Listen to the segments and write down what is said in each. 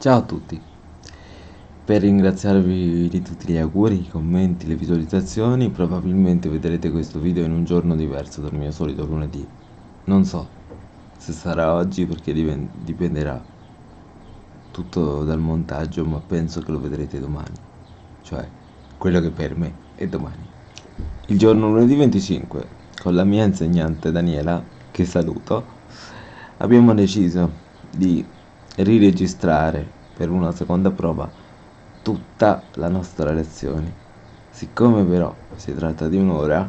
Ciao a tutti! Per ringraziarvi di tutti gli auguri, i commenti, le visualizzazioni, probabilmente vedrete questo video in un giorno diverso dal mio solito lunedì. Non so se sarà oggi perché dipenderà tutto dal montaggio, ma penso che lo vedrete domani. Cioè, quello che per me è domani. Il giorno lunedì 25, con la mia insegnante Daniela, che saluto, abbiamo deciso di riregistrare per una seconda prova tutta la nostra lezione. Siccome però si tratta di un'ora,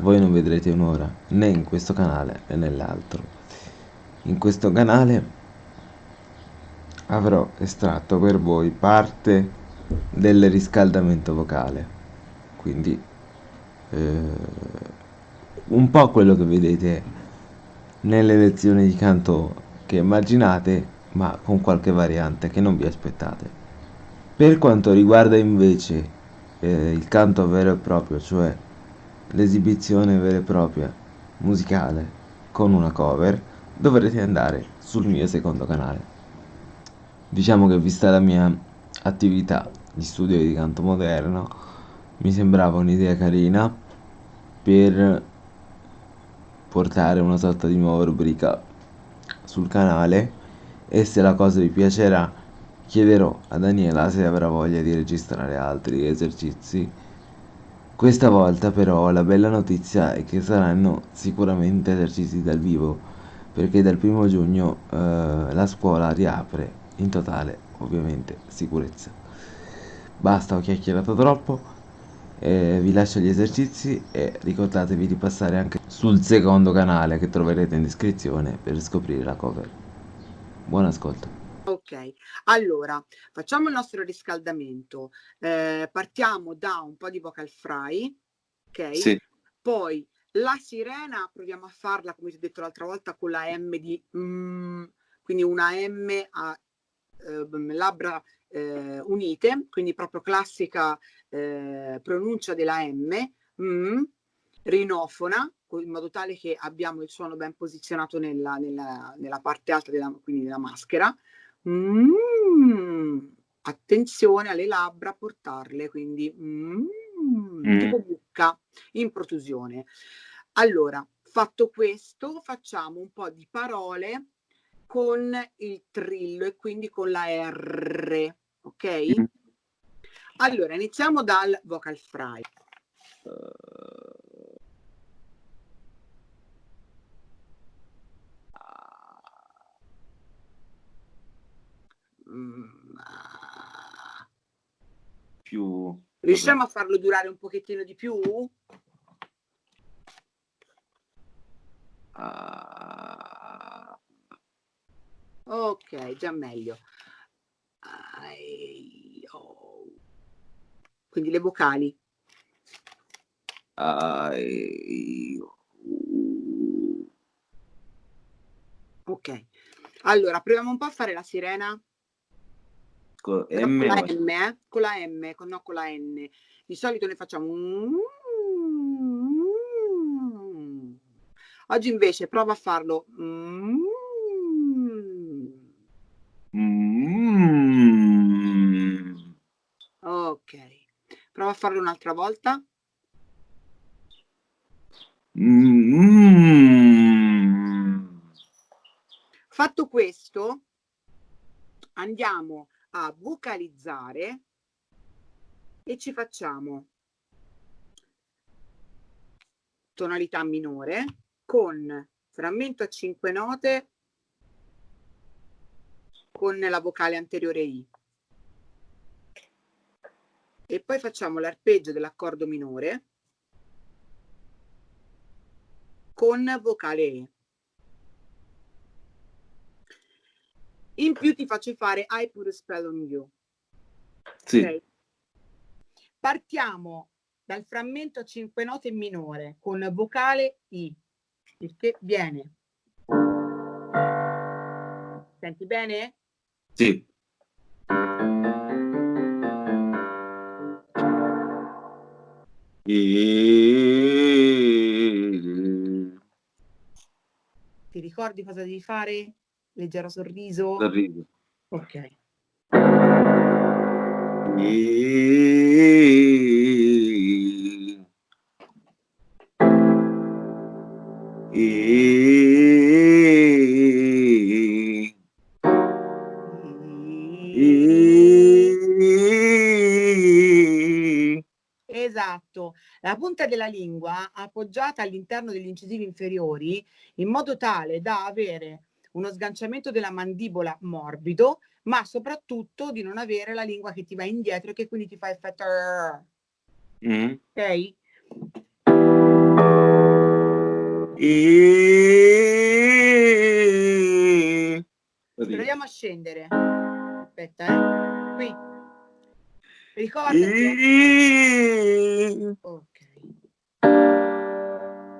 voi non vedrete un'ora né in questo canale né nell'altro. In questo canale avrò estratto per voi parte del riscaldamento vocale, quindi eh, un po' quello che vedete nelle lezioni di canto che immaginate, ma con qualche variante che non vi aspettate. Per quanto riguarda invece eh, il canto vero e proprio, cioè l'esibizione vera e propria musicale con una cover, dovrete andare sul mio secondo canale. Diciamo che vista la mia attività di studio di canto moderno, mi sembrava un'idea carina per portare una sorta di nuova rubrica sul canale e se la cosa vi piacerà chiederò a Daniela se avrà voglia di registrare altri esercizi. Questa volta però la bella notizia è che saranno sicuramente esercizi dal vivo perché dal primo giugno eh, la scuola riapre in totale ovviamente sicurezza. Basta, ho chiacchierato troppo. Eh, vi lascio gli esercizi e ricordatevi di passare anche sul secondo canale che troverete in descrizione per scoprire la cover. Buon ascolto. Ok, allora facciamo il nostro riscaldamento. Eh, partiamo da un po' di vocal fry, ok? Sì. Poi la sirena proviamo a farla, come ti ho detto l'altra volta, con la M di mm, quindi una M a labbra eh, unite, quindi proprio classica eh, pronuncia della M, mm, rinofona, in modo tale che abbiamo il suono ben posizionato nella, nella, nella parte alta della, quindi della maschera. Mm, attenzione alle labbra a portarle, quindi mm, mm. tipo bucca in protusione. Allora, fatto questo, facciamo un po' di parole con il trillo e quindi con la R ok? Allora, iniziamo dal vocal fry. Più... Riusciamo a farlo durare un pochettino di più? Ok, già meglio. Quindi le vocali. Ok. Allora, proviamo un po' a fare la sirena. Con, M, con la M, eh? Con la M, con, no con la N. Di solito ne facciamo... Oggi invece prova a farlo... Prova a farlo un'altra volta. Mm. Fatto questo, andiamo a vocalizzare e ci facciamo tonalità minore con frammento a 5 note con la vocale anteriore I e poi facciamo l'arpeggio dell'accordo minore con vocale E. In più ti faccio fare I put a spell on you. Sì. Okay. Partiamo dal frammento a 5 note minore con vocale I, il che viene. Senti bene? Sì. Ti ricordi cosa devi fare? Leggero sorriso? Sorriso. Ok. Esatto, la punta della lingua appoggiata all'interno degli incisivi inferiori in modo tale da avere uno sganciamento della mandibola morbido, ma soprattutto di non avere la lingua che ti va indietro e che quindi ti fa effetto... Mm. Ok? E... Proviamo a scendere. Aspetta, eh. Qui. Ricordati. E... Ok.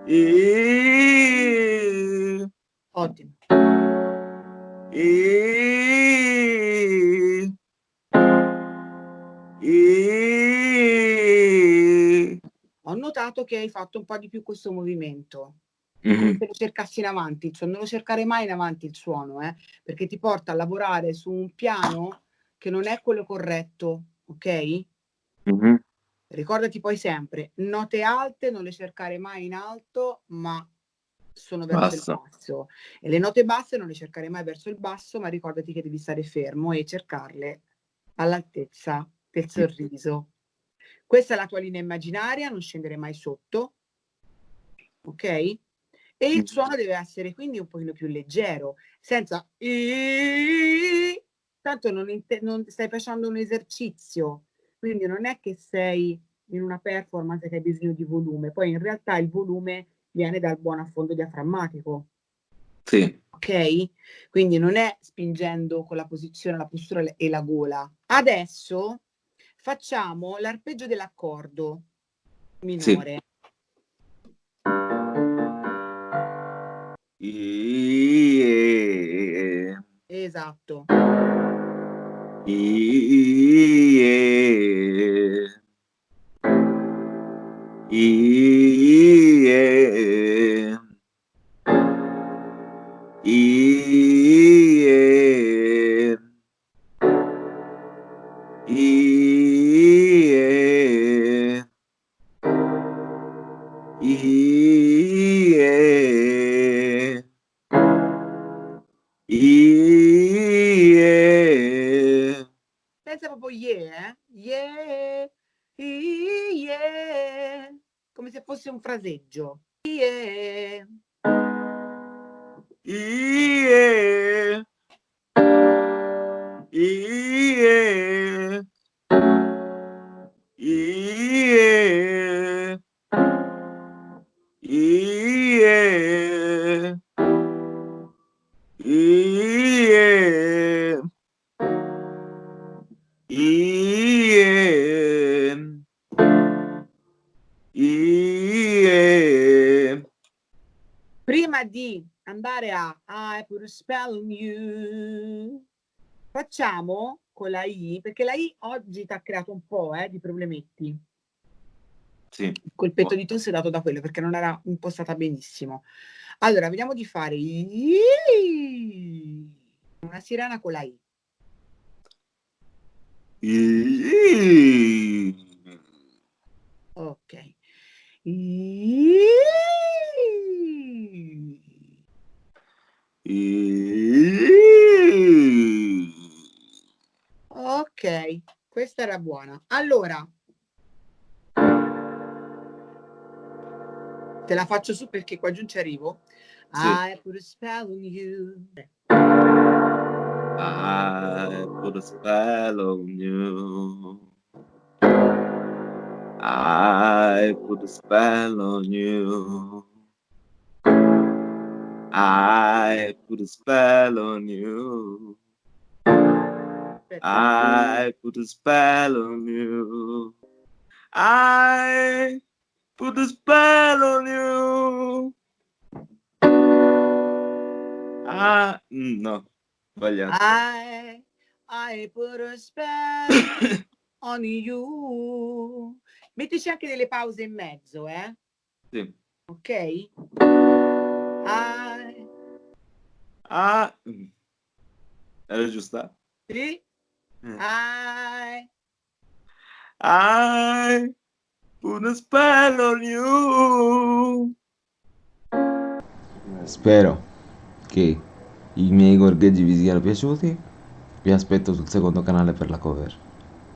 E... Ottimo. E... E... Ho notato che hai fatto un po' di più questo movimento. Mm -hmm. se lo cercassi in avanti, cioè non lo cercare mai in avanti il suono, eh, perché ti porta a lavorare su un piano che non è quello corretto, ok? Mm -hmm. Ricordati poi sempre, note alte non le cercare mai in alto, ma sono verso basso. il basso. E le note basse non le cercare mai verso il basso, ma ricordati che devi stare fermo e cercarle all'altezza del sorriso. Questa è la tua linea immaginaria, non scendere mai sotto, ok? E il suono deve essere quindi un pochino più leggero, senza tanto non, non stai facendo un esercizio, quindi non è che sei in una performance che hai bisogno di volume, poi in realtà il volume viene dal buon affondo diaframmatico. Sì. Ok? Quindi non è spingendo con la posizione, la postura e la gola. Adesso facciamo l'arpeggio dell'accordo minore. Sì. Esatto. Yeah. E E Pensa proprio yeah, eh? Yeah, yeah, come se fosse un fraseggio. Yeah. Yeah. Prima di andare a I put a spell on you, facciamo con la I, perché la I oggi ti ha creato un po' eh, di problemetti. Sì. Il colpetto di tosse è dato da quello, perché non era impostata benissimo. Allora, vediamo di fare I, una sirena con la I. I. Ok. I. Ok, questa era buona. Allora, te la faccio su perché qua giù ci arrivo. Sì. I put a spell on you. I put a spell on you. I put a spell on you. I put a spell on you. I put a spell on you. I put a spell on you. Ah, no, sbagliato. I, I put a spell on you. Mettici anche delle pause in mezzo, eh? Sì. Ok? I... Ah, era giusta? Sì? Mm. I... I put a spell on you. Spero che i miei gorgheggi vi siano piaciuti. Vi aspetto sul secondo canale per la cover.